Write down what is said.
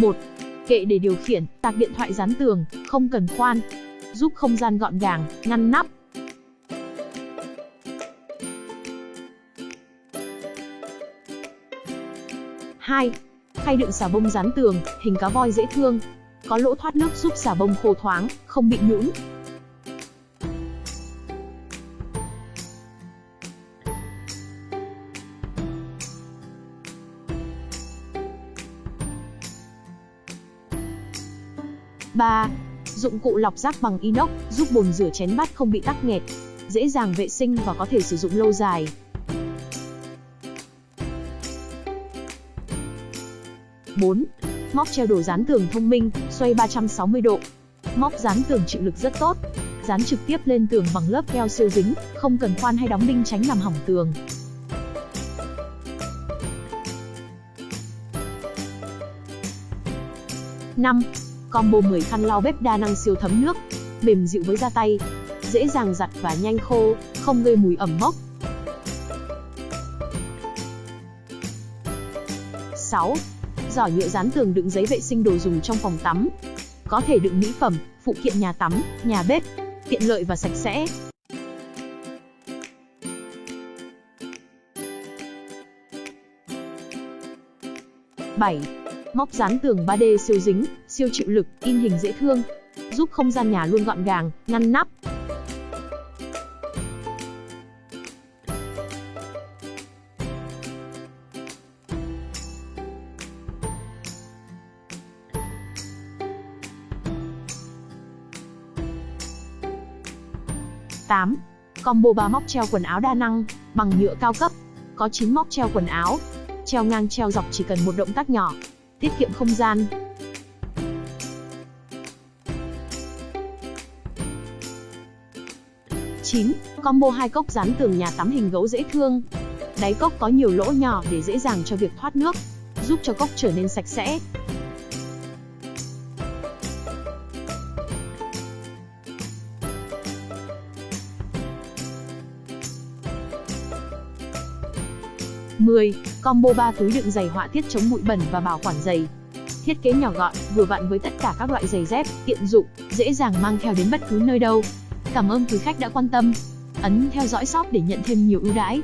1. Kệ để điều khiển, tạc điện thoại dán tường, không cần khoan. Giúp không gian gọn gàng, ngăn nắp. Hai, Khay đựng xà bông dán tường, hình cá voi dễ thương. Có lỗ thoát nước giúp xà bông khô thoáng, không bị nhũn. Ba Dụng cụ lọc rác bằng inox, giúp bồn rửa chén bát không bị tắc nghẹt, dễ dàng vệ sinh và có thể sử dụng lâu dài. bốn Móc treo đồ dán tường thông minh, xoay 360 độ. Móc dán tường chịu lực rất tốt, dán trực tiếp lên tường bằng lớp keo siêu dính, không cần khoan hay đóng đinh tránh làm hỏng tường. 5. Combo 10 khăn lau bếp đa năng siêu thấm nước, mềm dịu với da tay, dễ dàng giặt và nhanh khô, không gây mùi ẩm mốc. 6. Giỏ nhựa dán tường đựng giấy vệ sinh đồ dùng trong phòng tắm. Có thể đựng mỹ phẩm, phụ kiện nhà tắm, nhà bếp, tiện lợi và sạch sẽ. Bảy Móc dán tường 3D siêu dính, siêu chịu lực, in hình dễ thương, giúp không gian nhà luôn gọn gàng, ngăn nắp. Tám, Combo 3 móc treo quần áo đa năng, bằng nhựa cao cấp. Có 9 móc treo quần áo. Treo ngang treo dọc chỉ cần một động tác nhỏ, tiết kiệm không gian. Chín, Combo hai cốc dán tường nhà tắm hình gấu dễ thương. Đáy cốc có nhiều lỗ nhỏ để dễ dàng cho việc thoát nước, giúp cho cốc trở nên sạch sẽ. Mười, Combo 3 túi đựng giày họa tiết chống bụi bẩn và bảo quản giày. Thiết kế nhỏ gọn, vừa vặn với tất cả các loại giày dép, tiện dụng, dễ dàng mang theo đến bất cứ nơi đâu. Cảm ơn quý khách đã quan tâm. Ấn theo dõi shop để nhận thêm nhiều ưu đãi.